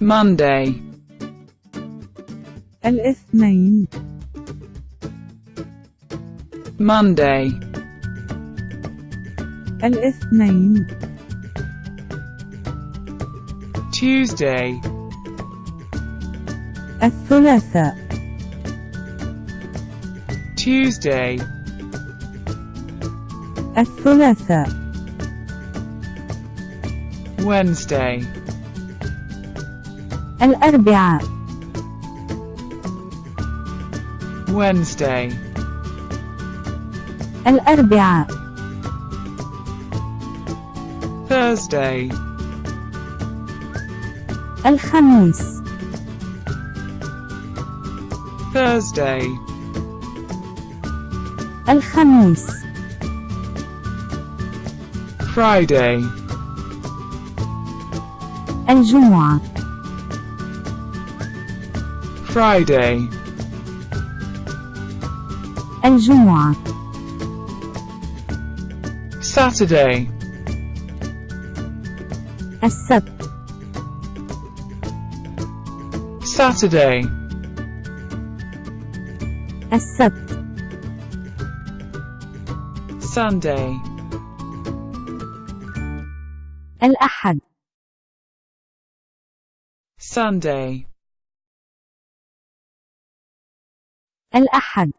Monday, الاثنين Monday, الاثنين Tuesday, الثلاثاء Tuesday, الثلاثاء Wednesday, الأربعاء. Wednesday, الأربعاء. Thursday, الخميس. Thursday, الخميس. Friday, الجمعة. Friday, الجمعة Saturday, السبت Saturday, السبت Sunday, الأحد Sunday, الأحد.